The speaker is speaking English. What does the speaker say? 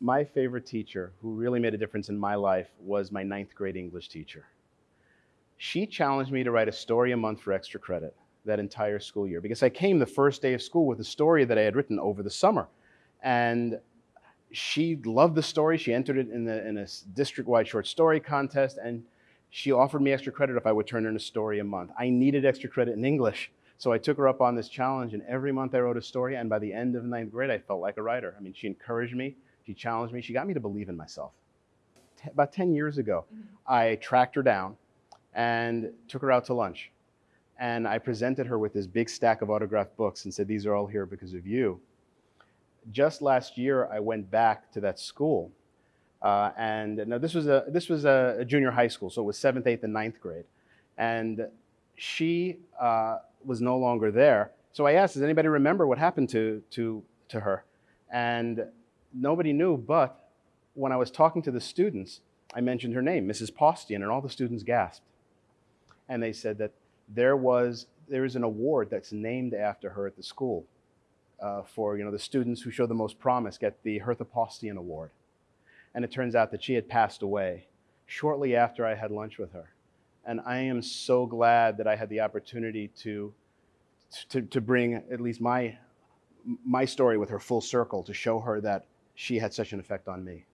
my favorite teacher who really made a difference in my life was my ninth grade English teacher. She challenged me to write a story a month for extra credit that entire school year because I came the first day of school with a story that I had written over the summer. And she loved the story. She entered it in, the, in a district-wide short story contest, and she offered me extra credit if I would turn in a story a month. I needed extra credit in English, so I took her up on this challenge, and every month I wrote a story, and by the end of ninth grade, I felt like a writer. I mean, she encouraged me, she challenged me, she got me to believe in myself. T about 10 years ago, mm -hmm. I tracked her down and took her out to lunch. And I presented her with this big stack of autographed books and said, these are all here because of you just last year, I went back to that school. Uh, and now this was, a, this was a, a, junior high school, so it was seventh, eighth, and ninth grade. And she uh, was no longer there. So I asked, does anybody remember what happened to, to, to her? And nobody knew, but when I was talking to the students, I mentioned her name, Mrs. Postian, and all the students gasped. And they said that there was, there is an award that's named after her at the school uh, for you know, the students who show the most promise get the Hertha Postian Award. And it turns out that she had passed away shortly after I had lunch with her. And I am so glad that I had the opportunity to, to, to bring at least my, my story with her full circle to show her that she had such an effect on me.